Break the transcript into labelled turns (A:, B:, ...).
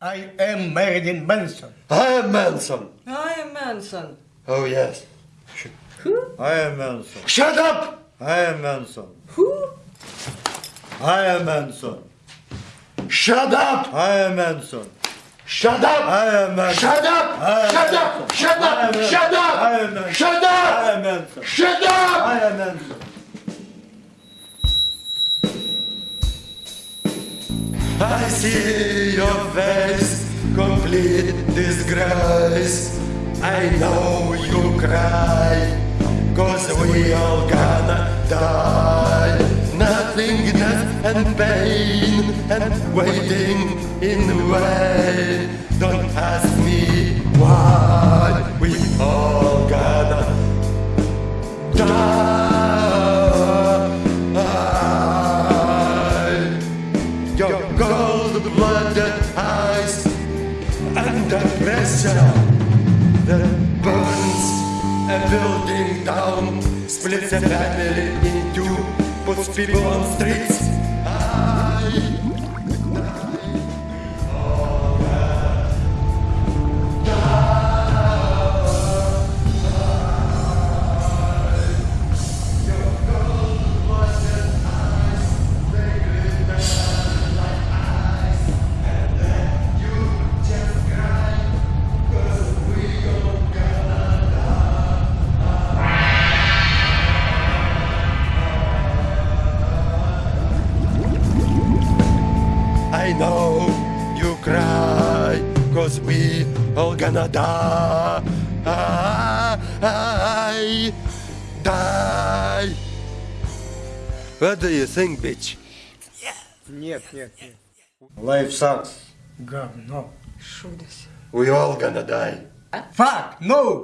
A: I am Marilyn Manson.
B: I am Manson.
C: I am Manson.
B: Oh yes.
D: I am Manson.
B: Shut up!
D: I am Manson.
C: Who?
D: I am Manson.
B: Shut up!
D: I am Manson.
B: Shut up!
D: I am Manson.
B: Shut up!
D: I
B: Shut up! Shut
D: I am
B: up!
D: Manson.
B: Shut
D: I
B: up! Shut
D: I
B: up!
D: am Manson.
B: Shut up!
D: I am Manson.
B: I see your face, complete disgrace. I know you cry, cause we all gonna die. Nothingness and pain and waiting in vain. Don't ask me cold-blooded eyes under pressure that burns a building down, splits a family in two, puts people on streets. I I know you cry, cause we all gonna die. Die. What do you think, bitch?
A: Нет, нет, нет.
D: Life sucks.
A: Говно.
C: Шудес.
B: We all gonna die.
A: Fuck, no!